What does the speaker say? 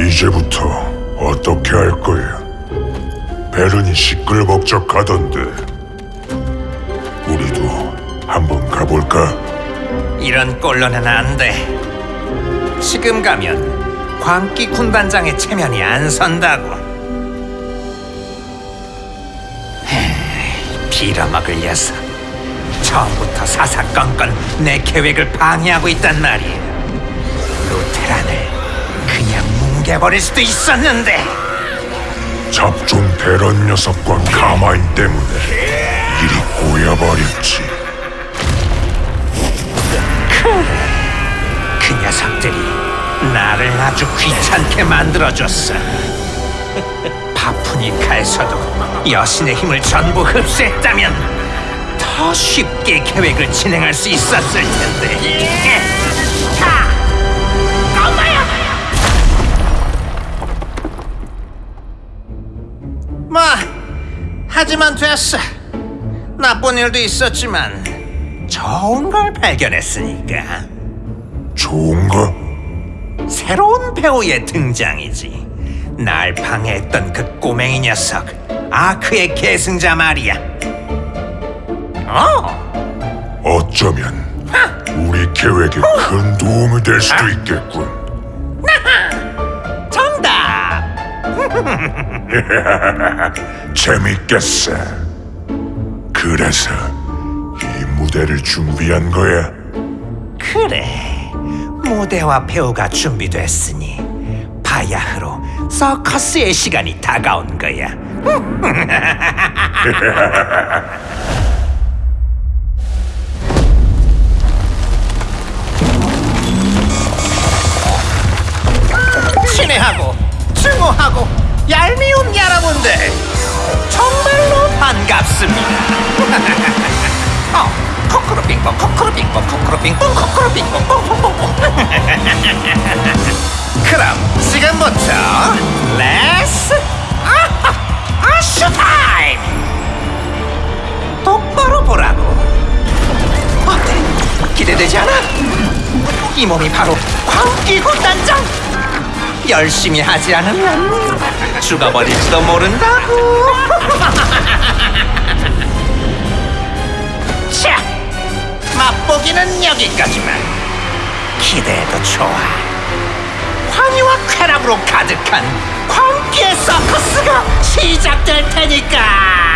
이제부터 어떻게 할 거야? 베른이 시끌벅적하던데. 우리도 한번 가볼까? 이런 꼴로는 안 돼. 지금 가면 광기 군단장의 체면이 안 선다고. 빌어먹을 녀석. 처음부터 사사건건 내 계획을 방해하고 있단 말이야. 루테란을 뭉개버릴 수도 있었는데. 잡종 대런 녀석과 가마인 때문에 일이 꼬여버렸지. 그 녀석들이 나를 아주 귀찮게 만들어줬어. 파푸니카에서도 여신의 힘을 전부 흡수했다면 더 쉽게 계획을 진행할 수 있었을 텐데. 하지만 됐어. 나쁜 일도 있었지만 좋은 걸 발견했으니까. 좋은가? 새로운 배우의 등장이지. 날 방해했던 그 꼬맹이 녀석, 아크의 계승자 말이야. 어, 어쩌면 우리 계획에 큰 도움이 될 수도 있겠군. 정답. 재밌겠어. 그래서 이 무대를 준비한 거야. 그래, 무대와 배우가 준비됐으니 바야흐로 서커스의 시간이 다가온 거야. 친애하고 증오하고 얄미운 여러분들 정말로 반갑습니다. 어, 코코로 빙봉, 코코로 빙봉, 코코로 빙봉, 코코로 빙봉, 뽕뽕뽕뽕. 그럼 지금부터 레스 아하, 아슈 타임. 똑바로 보라고. 어때? 기대되지 않아? 이 몸이 바로 광기군 단장. 열심히 하지 않으면 죽어버릴지도 모른다고. 자, 맛보기는 여기까지만. 기대해도 좋아. 환희와 쾌락으로 가득한 광기의 서커스가 시작될 테니까.